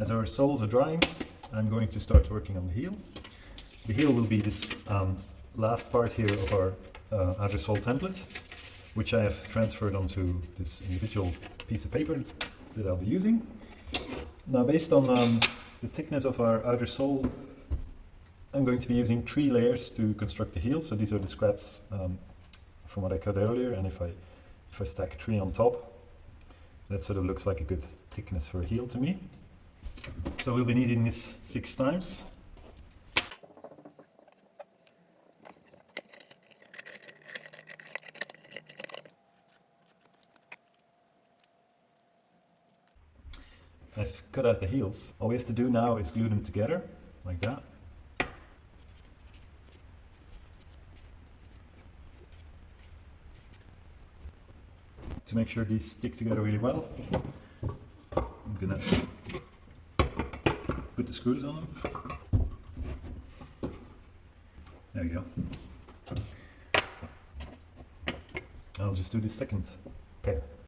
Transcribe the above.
As our soles are drying, I'm going to start working on the heel. The heel will be this um, last part here of our uh, sole template, which I have transferred onto this individual piece of paper that I'll be using. Now based on um, the thickness of our outer sole, I'm going to be using three layers to construct the heel. So these are the scraps um, from what I cut earlier, and if I if I stack three on top, that sort of looks like a good thickness for a heel to me. So we'll be needing this six times. I've cut out the heels. All we have to do now is glue them together, like that. To make sure these stick together really well, I'm gonna put the screws on them. There you go. I'll just do the second pair.